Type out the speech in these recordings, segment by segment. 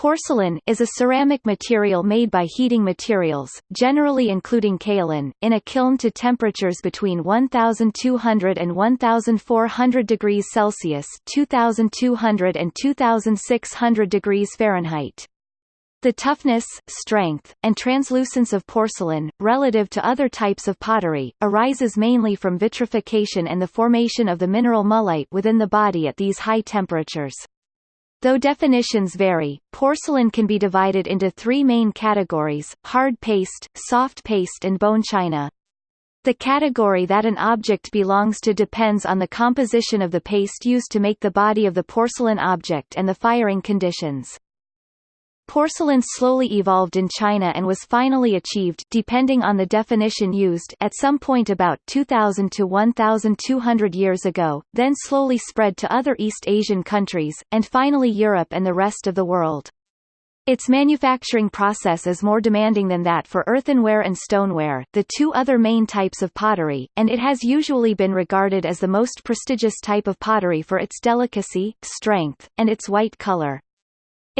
Porcelain, is a ceramic material made by heating materials, generally including kaolin, in a kiln to temperatures between 1200 and 1400 degrees Celsius 2200 and 2600 degrees Fahrenheit. The toughness, strength, and translucence of porcelain, relative to other types of pottery, arises mainly from vitrification and the formation of the mineral mullite within the body at these high temperatures. Though definitions vary, porcelain can be divided into three main categories, hard paste, soft paste and bone china. The category that an object belongs to depends on the composition of the paste used to make the body of the porcelain object and the firing conditions. Porcelain slowly evolved in China and was finally achieved depending on the definition used at some point about 2000 to 1200 years ago, then slowly spread to other East Asian countries, and finally Europe and the rest of the world. Its manufacturing process is more demanding than that for earthenware and stoneware, the two other main types of pottery, and it has usually been regarded as the most prestigious type of pottery for its delicacy, strength, and its white color.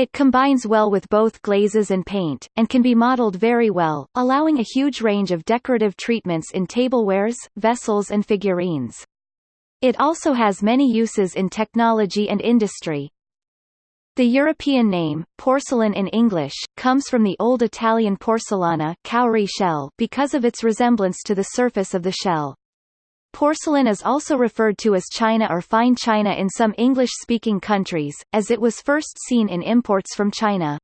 It combines well with both glazes and paint, and can be modeled very well, allowing a huge range of decorative treatments in tablewares, vessels and figurines. It also has many uses in technology and industry. The European name, porcelain in English, comes from the Old Italian porcellana cowrie shell because of its resemblance to the surface of the shell. Porcelain is also referred to as china or fine china in some English-speaking countries, as it was first seen in imports from China.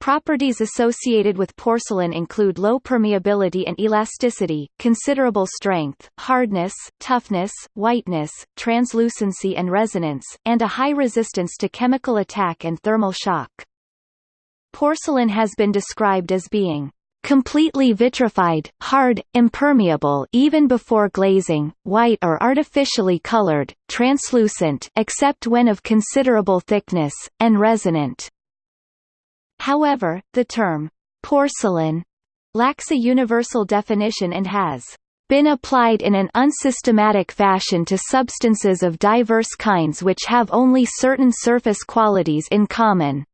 Properties associated with porcelain include low permeability and elasticity, considerable strength, hardness, toughness, whiteness, translucency and resonance, and a high resistance to chemical attack and thermal shock. Porcelain has been described as being completely vitrified, hard, impermeable even before glazing, white or artificially colored, translucent except when of considerable thickness, and resonant. However, the term porcelain lacks a universal definition and has been applied in an unsystematic fashion to substances of diverse kinds which have only certain surface qualities in common.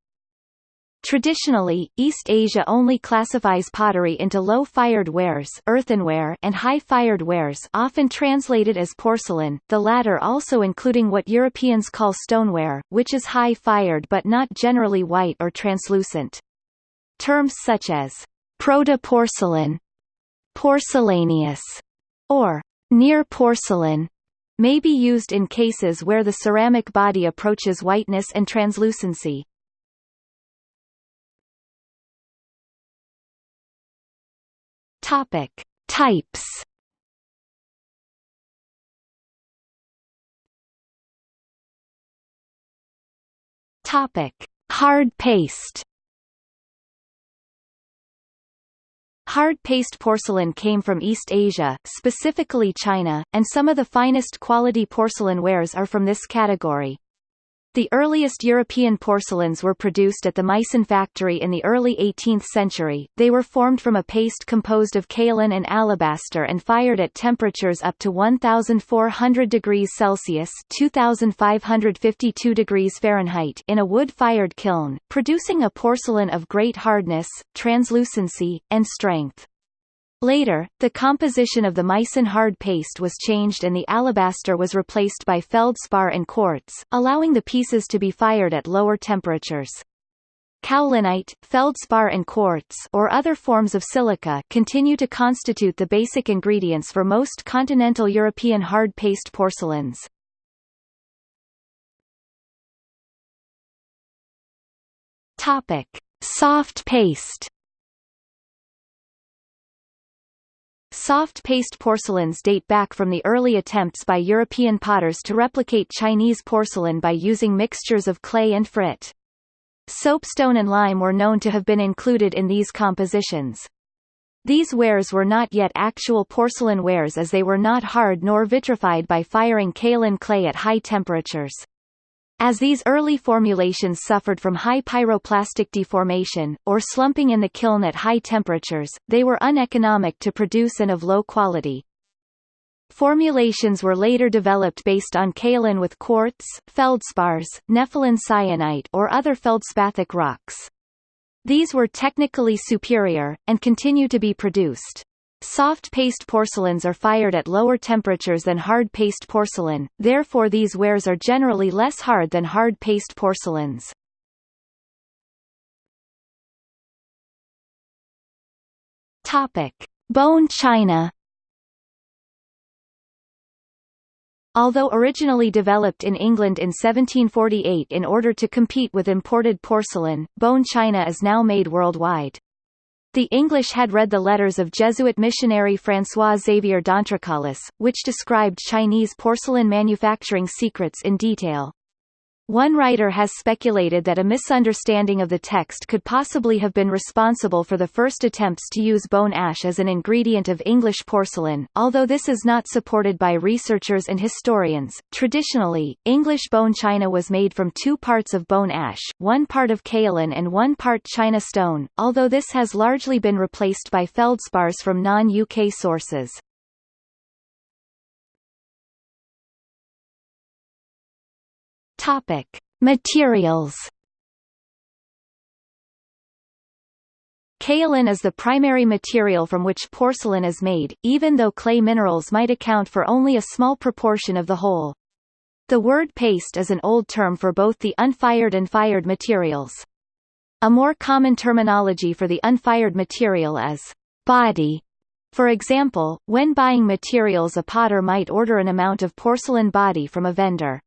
Traditionally, East Asia only classifies pottery into low-fired wares earthenware and high-fired wares often translated as porcelain, the latter also including what Europeans call stoneware, which is high-fired but not generally white or translucent. Terms such as proto-porcelain, porcelaneous, or near porcelain may be used in cases where the ceramic body approaches whiteness and translucency. Topic: Types. Topic: Hard paste. Hard paste porcelain came from East Asia, specifically China, and some of the finest quality porcelain wares are from this category. The earliest European porcelains were produced at the Meissen factory in the early 18th century. They were formed from a paste composed of kaolin and alabaster and fired at temperatures up to 1400 degrees Celsius (2552 degrees Fahrenheit) in a wood-fired kiln, producing a porcelain of great hardness, translucency, and strength. Later, the composition of the Meissen hard paste was changed and the alabaster was replaced by feldspar and quartz, allowing the pieces to be fired at lower temperatures. Kaolinite, feldspar and quartz or other forms of silica continue to constitute the basic ingredients for most continental European hard paste porcelains. Topic: Soft paste Soft paste porcelains date back from the early attempts by European potters to replicate Chinese porcelain by using mixtures of clay and frit. Soapstone and lime were known to have been included in these compositions. These wares were not yet actual porcelain wares as they were not hard nor vitrified by firing kaolin clay at high temperatures. As these early formulations suffered from high pyroplastic deformation, or slumping in the kiln at high temperatures, they were uneconomic to produce and of low quality. Formulations were later developed based on kaolin with quartz, feldspars, nepheline syenite or other feldspathic rocks. These were technically superior, and continue to be produced. Soft paste porcelains are fired at lower temperatures than hard paste porcelain, therefore these wares are generally less hard than hard paste porcelains. Topic: Bone china. Although originally developed in England in 1748 in order to compete with imported porcelain, bone china is now made worldwide. The English had read the letters of Jesuit missionary François Xavier d'Entrecolles, which described Chinese porcelain manufacturing secrets in detail. One writer has speculated that a misunderstanding of the text could possibly have been responsible for the first attempts to use bone ash as an ingredient of English porcelain, although this is not supported by researchers and historians. Traditionally, English bone china was made from two parts of bone ash, one part of kaolin and one part china stone, although this has largely been replaced by feldspars from non-UK sources. Topic: Materials. Kaolin is the primary material from which porcelain is made, even though clay minerals might account for only a small proportion of the whole. The word paste is an old term for both the unfired and fired materials. A more common terminology for the unfired material is body. For example, when buying materials a potter might order an amount of porcelain body from a vendor.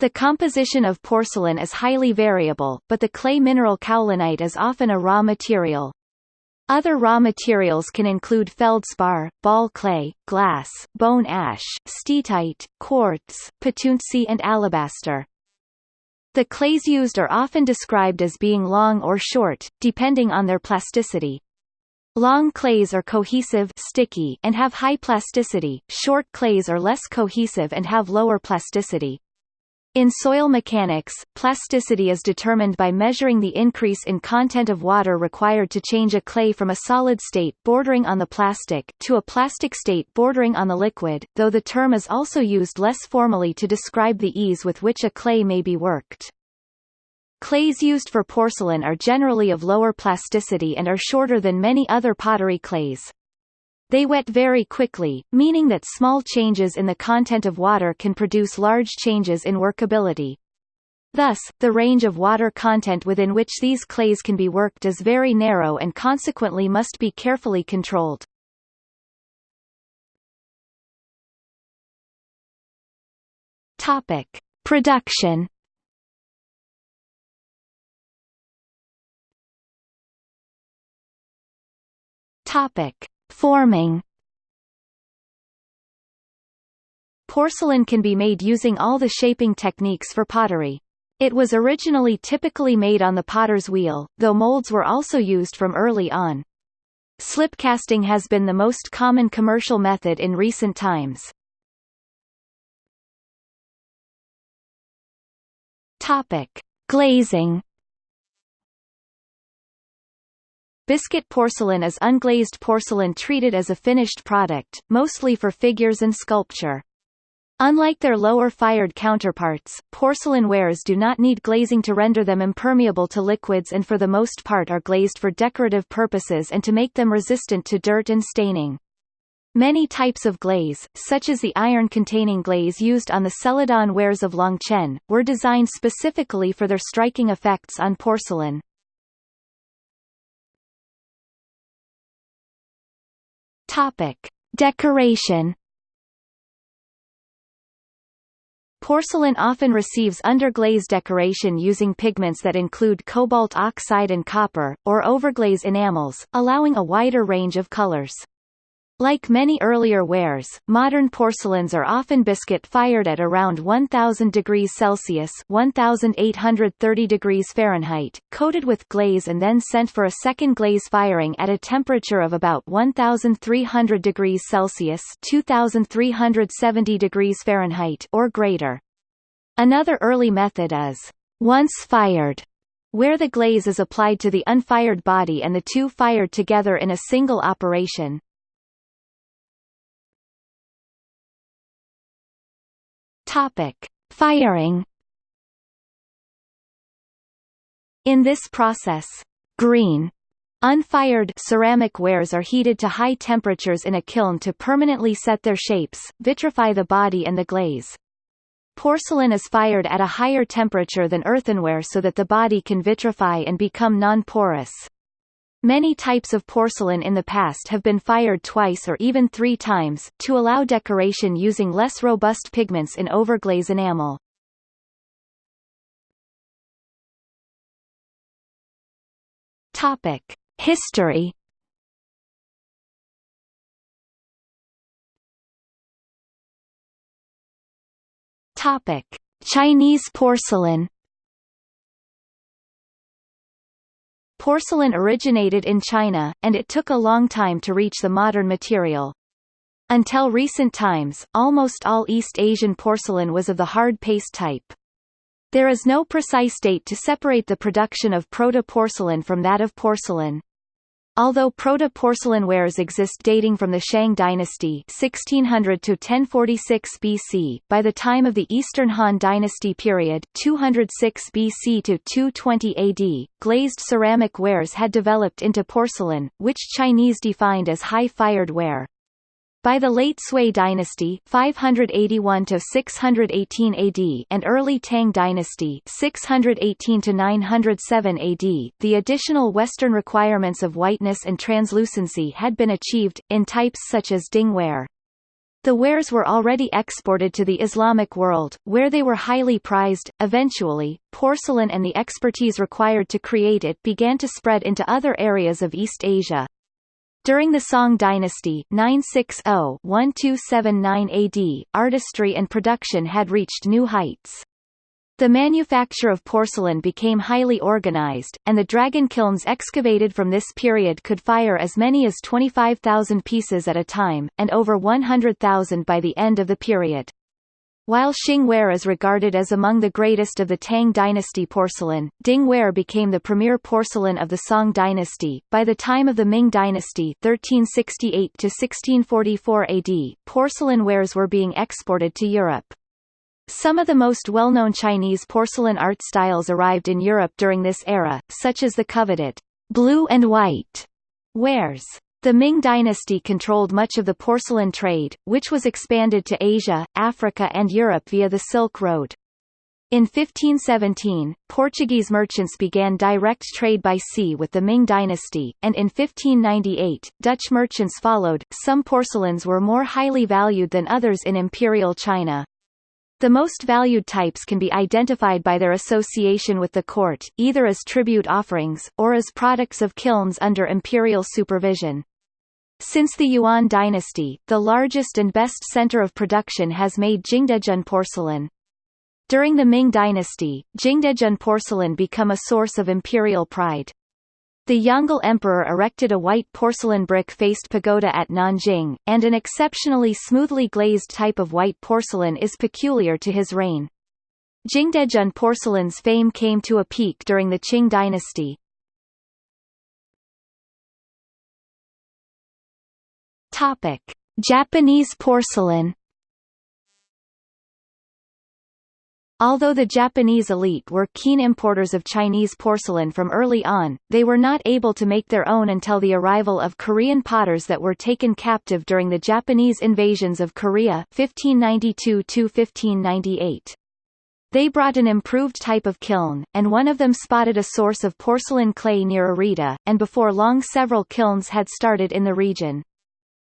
The composition of porcelain is highly variable, but the clay mineral kaolinite is often a raw material. Other raw materials can include feldspar, ball clay, glass, bone ash, steatite, quartz, petuntse and alabaster. The clays used are often described as being long or short, depending on their plasticity. Long clays are cohesive sticky and have high plasticity, short clays are less cohesive and have lower plasticity. In soil mechanics, plasticity is determined by measuring the increase in content of water required to change a clay from a solid state bordering on the plastic to a plastic state bordering on the liquid, though the term is also used less formally to describe the ease with which a clay may be worked. Clays used for porcelain are generally of lower plasticity and are shorter than many other pottery clays. They wet very quickly, meaning that small changes in the content of water can produce large changes in workability. Thus, the range of water content within which these clays can be worked is very narrow and consequently must be carefully controlled. Topic: Production. Topic: Forming Porcelain can be made using all the shaping techniques for pottery. It was originally typically made on the potter's wheel, though molds were also used from early on. Slip casting has been the most common commercial method in recent times. Topic: Glazing Biscuit porcelain is unglazed porcelain treated as a finished product, mostly for figures and sculpture. Unlike their lower fired counterparts, porcelain wares do not need glazing to render them impermeable to liquids and for the most part are glazed for decorative purposes and to make them resistant to dirt and staining. Many types of glaze, such as the iron-containing glaze used on the celadon wares of Longquan, were designed specifically for their striking effects on porcelain. Topic: Decoration. Porcelain often receives underglaze decoration using pigments that include cobalt oxide and copper, or overglaze enamels, allowing a wider range of colors. Like many earlier wares, modern porcelains are often biscuit fired at around 1000 degrees Celsius 1830 degrees Fahrenheit, coated with glaze and then sent for a second glaze firing at a temperature of about 1300 degrees Celsius 2370 degrees Fahrenheit or greater. Another early method is once fired, where the glaze is applied to the unfired body and the two fired together in a single operation. Topic: Firing. In this process, green Unfired ceramic wares are heated to high temperatures in a kiln to permanently set their shapes, vitrify the body and the glaze. Porcelain is fired at a higher temperature than earthenware so that the body can vitrify and become non-porous. Many types of porcelain in the past have been fired twice or even three times, to allow decoration using less robust pigments in overglaze enamel. Topic. History Topic: Chinese porcelain. Porcelain originated in China, and it took a long time to reach the modern material. Until recent times, almost all East Asian porcelain was of the hard paste type. There is no precise date to separate the production of proto-porcelain from that of porcelain. Although proto-porcelain wares exist dating from the Shang dynasty 1600 to 1046 BC, by the time of the Eastern Han dynasty period 206 BC to 220 AD, glazed ceramic wares had developed into porcelain, which Chinese defined as high-fired ware. By the late Sui dynasty 581 to 618 AD and early Tang dynasty 618 to 907 AD, the additional Western requirements of whiteness and translucency had been achieved, in types such as Ding ware. The wares were already exported to the Islamic world, where they were highly prized. Eventually, porcelain and the expertise required to create it began to spread into other areas of East Asia. During the Song dynasty 960-1279 AD, artistry and production had reached new heights. The manufacture of porcelain became highly organized, and the dragon kilns excavated from this period could fire as many as 25,000 pieces at a time, and over 100,000 by the end of the period. While Xingware is regarded as among the greatest of the Tang dynasty porcelain, Dingware became the premier porcelain of the Song dynasty. By the time of the Ming dynasty 1368 to 1644 AD, porcelain wares were being exported to Europe. Some of the most well-known Chinese porcelain art styles arrived in Europe during this era, such as the coveted blue and white wares. The Ming dynasty controlled much of the porcelain trade, which was expanded to Asia, Africa and Europe via the Silk Road. In 1517, Portuguese merchants began direct trade by sea with the Ming dynasty, and in 1598, Dutch merchants followed. Some porcelains were more highly valued than others in Imperial China. The most valued types can be identified by their association with the court, either as tribute offerings, or as products of kilns under imperial supervision. Since the Yuan dynasty, the largest and best center of production has made Jingdezhen porcelain. During the Ming dynasty, Jingdezhen porcelain become a source of imperial pride. The Yongle Emperor erected a white porcelain brick-faced pagoda at Nanjing, and an exceptionally smoothly glazed type of white porcelain is peculiar to his reign. Jingdezhen porcelain's fame came to a peak during the Qing dynasty. Topic: Japanese porcelain. Although the Japanese elite were keen importers of Chinese porcelain from early on, they were not able to make their own until the arrival of Korean potters that were taken captive during the Japanese invasions of Korea 1592–1598. They brought an improved type of kiln, and one of them spotted a source of porcelain clay near Arita, and before long several kilns had started in the region.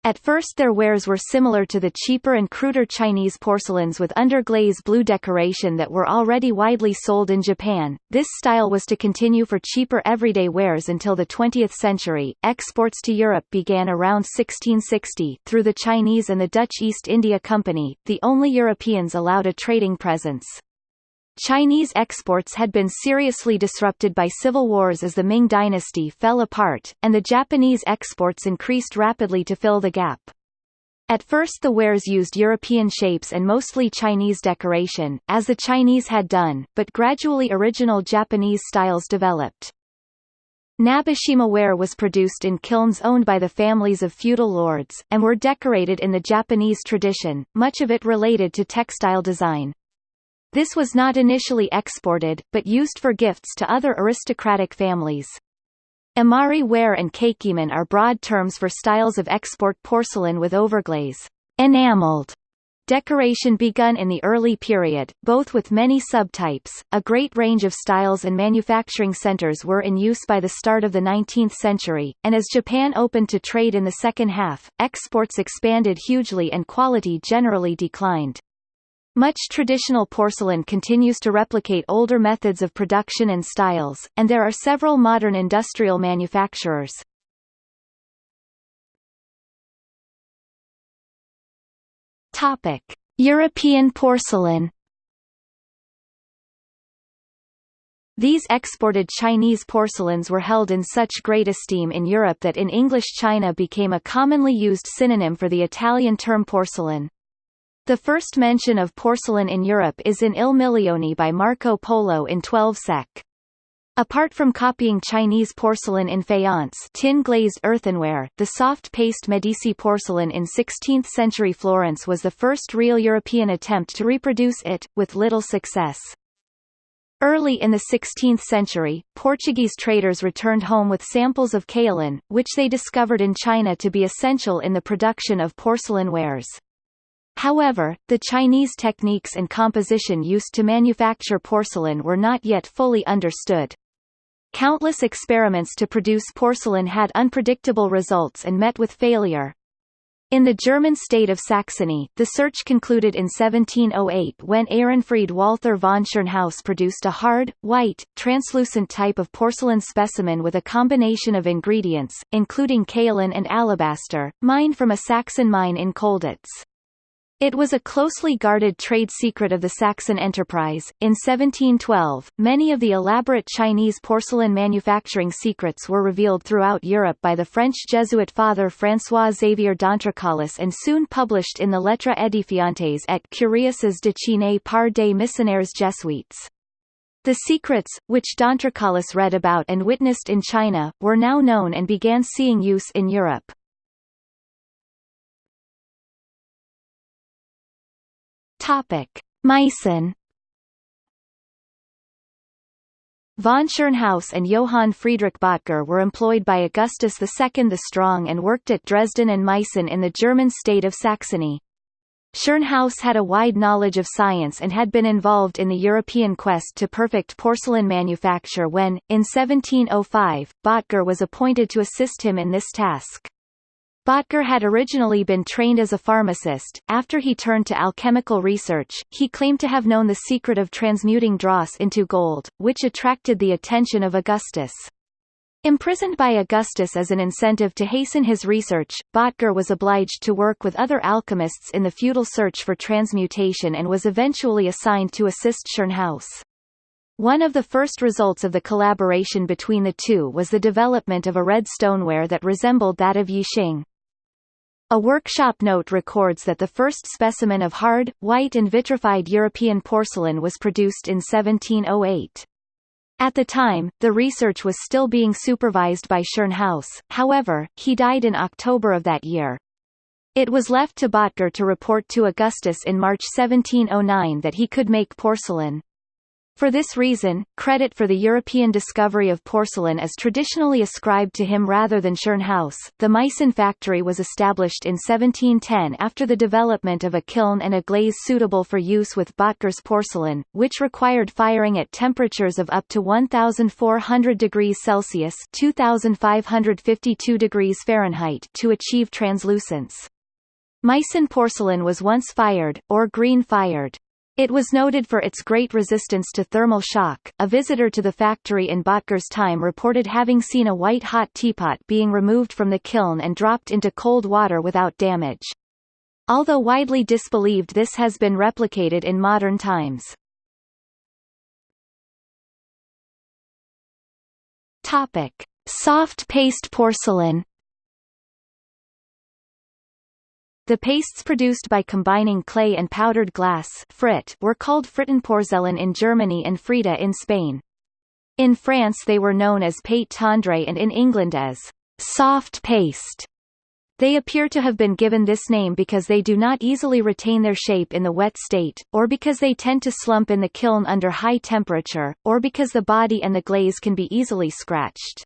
At first their wares were similar to the cheaper and cruder Chinese porcelains with underglaze blue decoration that were already widely sold in Japan. This style was to continue for cheaper everyday wares until the 20th century. Exports to Europe began around 1660 through the Chinese and the Dutch East India Company, the only Europeans allowed a trading presence. Chinese exports had been seriously disrupted by civil wars as the Ming dynasty fell apart, and the Japanese exports increased rapidly to fill the gap. At first the wares used European shapes and mostly Chinese decoration, as the Chinese had done, but gradually original Japanese styles developed. Nabeshima ware was produced in kilns owned by the families of feudal lords, and were decorated in the Japanese tradition, much of it related to textile design. This was not initially exported, but used for gifts to other aristocratic families. Imari ware and Kakiemon are broad terms for styles of export porcelain with overglaze enameled Decoration begun in the early period, both with many subtypes. A great range of styles and manufacturing centers were in use by the start of the 19th century, and as Japan opened to trade in the second half, exports expanded hugely and quality generally declined. Much traditional porcelain continues to replicate older methods of production and styles, and there are several modern industrial manufacturers. Topic: European porcelain. These exported Chinese porcelains were held in such great esteem in Europe that in English China became a commonly used synonym for the Italian term porcelain. The first mention of porcelain in Europe is in Il Milione by Marco Polo in 12 sec. Apart from copying Chinese porcelain in faience tin-glazed earthenware, the soft paste Medici porcelain in 16th-century Florence was the first real European attempt to reproduce it, with little success. Early in the 16th century, Portuguese traders returned home with samples of kaolin, which they discovered in China to be essential in the production of porcelain wares. However, the Chinese techniques and composition used to manufacture porcelain were not yet fully understood. Countless experiments to produce porcelain had unpredictable results and met with failure. In the German state of Saxony, the search concluded in 1708 when Ehrenfried Walther von Tschirnhaus produced a hard, white, translucent type of porcelain specimen with a combination of ingredients, including kaolin and alabaster, mined from a Saxon mine in Colditz. It was a closely guarded trade secret of the Saxon enterprise. In 1712, many of the elaborate Chinese porcelain manufacturing secrets were revealed throughout Europe by the French Jesuit father François Xavier d'Entrecolles and soon published in the Lettres édifiantes et curieuses de Chine par des missionnaires jésuites. The secrets, which d'Entrecolles read about and witnessed in China, were now known and began seeing use in Europe. Topic: Meissen Von Tschirnhaus and Johann Friedrich Bottger were employed by Augustus II the Strong and worked at Dresden and Meissen in the German state of Saxony. Tschirnhaus had a wide knowledge of science and had been involved in the European quest to perfect porcelain manufacture when, in 1705, Bottger was appointed to assist him in this task. Bottger had originally been trained as a pharmacist. After he turned to alchemical research, he claimed to have known the secret of transmuting dross into gold, which attracted the attention of Augustus. Imprisoned by Augustus as an incentive to hasten his research, Bottger was obliged to work with other alchemists in the futile search for transmutation and was eventually assigned to assist Tschirnhaus. One of the first results of the collaboration between the two was the development of a red stoneware that resembled that of Yixing. A workshop note records that the first specimen of hard, white and vitrified European porcelain was produced in 1708. At the time, the research was still being supervised by Tschirnhaus, however, he died in October of that year. It was left to Bottger to report to Augustus in March 1709 that he could make porcelain. For this reason, credit for the European discovery of porcelain is traditionally ascribed to him rather than Tschirnhaus. The Meissen factory was established in 1710 after the development of a kiln and a glaze suitable for use with Bottger's porcelain, which required firing at temperatures of up to 1,400 degrees Celsius (2,552 degrees Fahrenheit) to achieve translucence. Meissen porcelain was once fired, or green-fired. It was noted for its great resistance to thermal shock. A visitor to the factory in Bottger's time reported having seen a white-hot teapot being removed from the kiln and dropped into cold water without damage. Although widely disbelieved this has been replicated in modern times. Topic. Soft paste porcelain The pastes produced by combining clay and powdered glass frit were called Frittenporzellan in Germany and Frita in Spain. In France they were known as pâte tendre and in England as soft paste. They appear to have been given this name because they do not easily retain their shape in the wet state, or because they tend to slump in the kiln under high temperature, or because the body and the glaze can be easily scratched.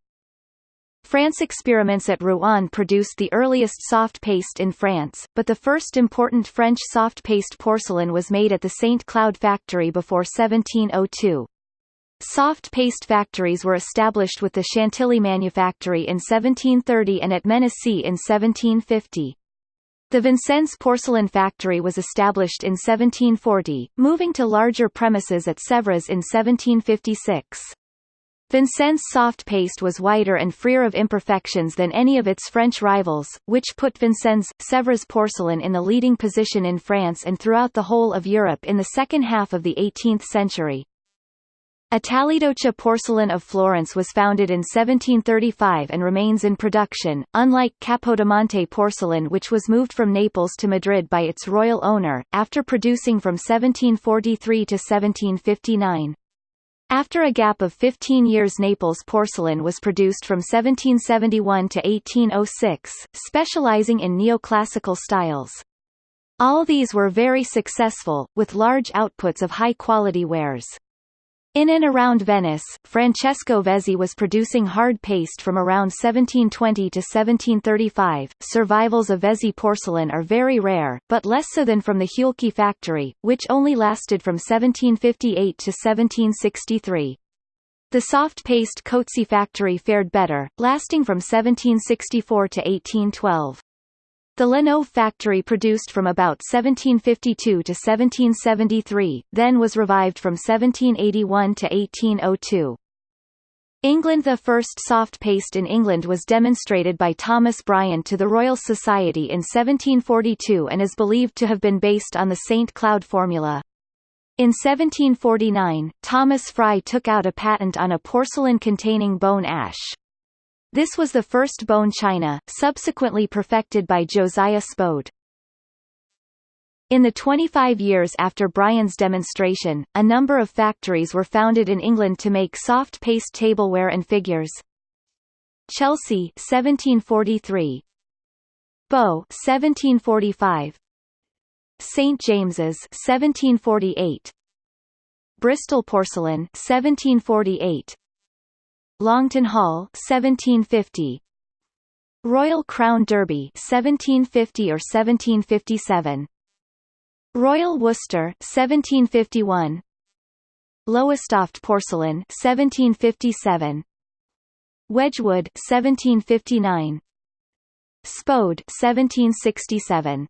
France experiments at Rouen produced the earliest soft paste in France, but the first important French soft paste porcelain was made at the St. Cloud factory before 1702. Soft paste factories were established with the Chantilly manufactory in 1730 and at Mennecy in 1750. The Vincennes porcelain factory was established in 1740, moving to larger premises at Sèvres in 1756. Vincennes soft paste was whiter and freer of imperfections than any of its French rivals, which put Vincennes, Sèvres porcelain in the leading position in France and throughout the whole of Europe in the second half of the 18th century. Italidoce porcelain of Florence was founded in 1735 and remains in production, unlike Capodimonte porcelain which was moved from Naples to Madrid by its royal owner, after producing from 1743 to 1759. After a gap of 15 years Naples porcelain was produced from 1771 to 1806, specializing in neoclassical styles. All these were very successful, with large outputs of high-quality wares. In and around Venice, Francesco Vezzi was producing hard paste from around 1720 to 1735. Survivals of Vezzi porcelain are very rare, but less so than from the Hewelcke factory, which only lasted from 1758 to 1763. The soft paste Cozzi factory fared better, lasting from 1764 to 1812. The Le Nove factory produced from about 1752 to 1773, then was revived from 1781 to 1802. England The first soft paste in England was demonstrated by Thomas Briand to the Royal Society in 1742 and is believed to have been based on the St. Cloud formula. In 1749, Thomas Fry took out a patent on a porcelain containing bone ash. This was the first bone china, subsequently perfected by Josiah Spode. In the 25 years after Briand's demonstration, a number of factories were founded in England to make soft paste tableware and figures. Chelsea 1743 Bow 1745 St James's 1748 Bristol porcelain 1748 Longton Hall 1750 Royal Crown Derby 1750 or 1757 Royal Worcester 1751 Lowestoft porcelain 1757 Wedgwood 1759 Spode 1767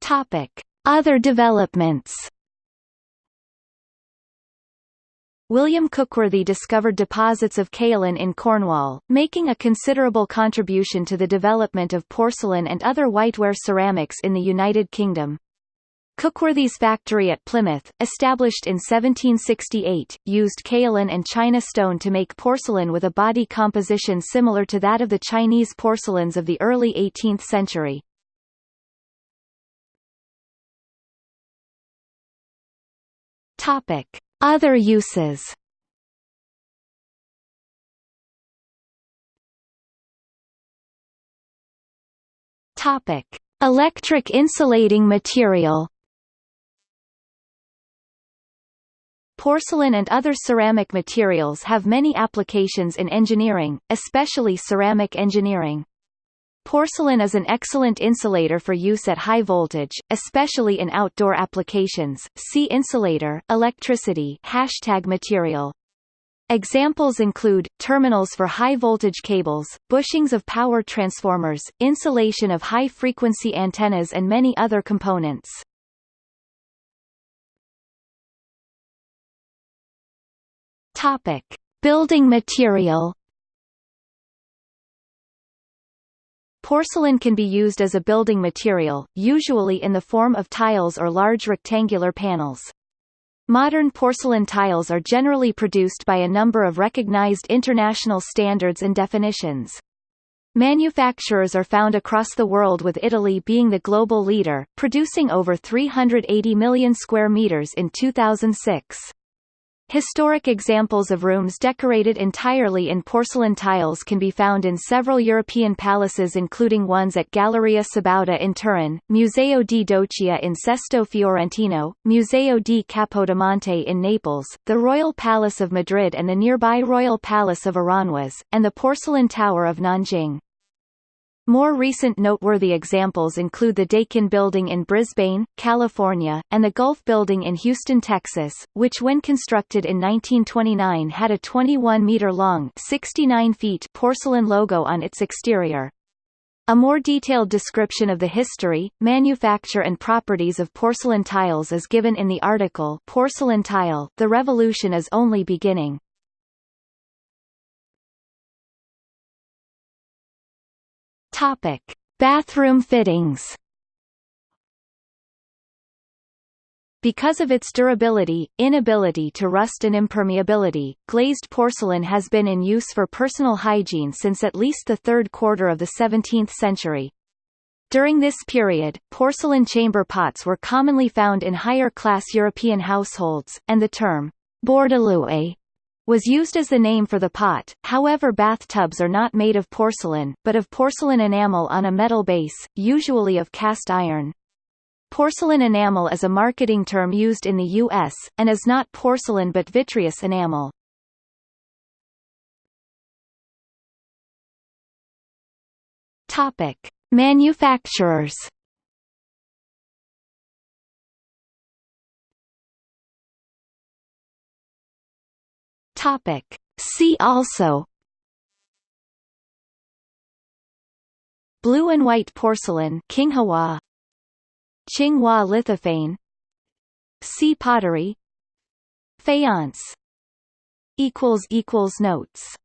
Topic Other developments William Cookworthy discovered deposits of kaolin in Cornwall, making a considerable contribution to the development of porcelain and other whiteware ceramics in the United Kingdom. Cookworthy's factory at Plymouth, established in 1768, used kaolin and china stone to make porcelain with a body composition similar to that of the Chinese porcelains of the early 18th century. Topic. Other uses Topic: Electric insulating material. Porcelain and other ceramic materials have many applications in engineering, especially ceramic engineering. Porcelain is an excellent insulator for use at high voltage, especially in outdoor applications. See insulator, electricity hashtag material. Examples include, terminals for high-voltage cables, bushings of power transformers, insulation of high-frequency antennas and many other components. Topic. Building material Porcelain can be used as a building material, usually in the form of tiles or large rectangular panels. Modern porcelain tiles are generally produced by a number of recognized international standards and definitions. Manufacturers are found across the world with Italy being the global leader, producing over 380 million square meters in 2006. Historic examples of rooms decorated entirely in porcelain tiles can be found in several European palaces including ones at Galleria Sabauda in Turin, Museo di Doccia in Sesto Fiorentino, Museo di Capodimonte in Naples, the Royal Palace of Madrid and the nearby Royal Palace of Aranjuez, and the Porcelain Tower of Nanjing. More recent noteworthy examples include the Dakin Building in Brisbane, California, and the Gulf Building in Houston, Texas, which when constructed in 1929 had a 21-meter-long porcelain logo on its exterior. A more detailed description of the history, manufacture and properties of porcelain tiles is given in the article Porcelain Tile, The Revolution is Only Beginning. Topic: Bathroom fittings. Because of its durability, inability to rust and impermeability, glazed porcelain has been in use for personal hygiene since at least the third quarter of the 17th century. During this period, porcelain chamber pots were commonly found in higher-class European households, and the term bourdaloue was used as the name for the pot, however bathtubs are not made of porcelain, but of porcelain enamel on a metal base, usually of cast iron. Porcelain enamel is a marketing term used in the U.S., and is not porcelain but vitreous enamel. Topic. Manufacturers Topic. See also Blue and white porcelain Qinghua. Qinghua lithophane Sea pottery. Faience. Equals equals notes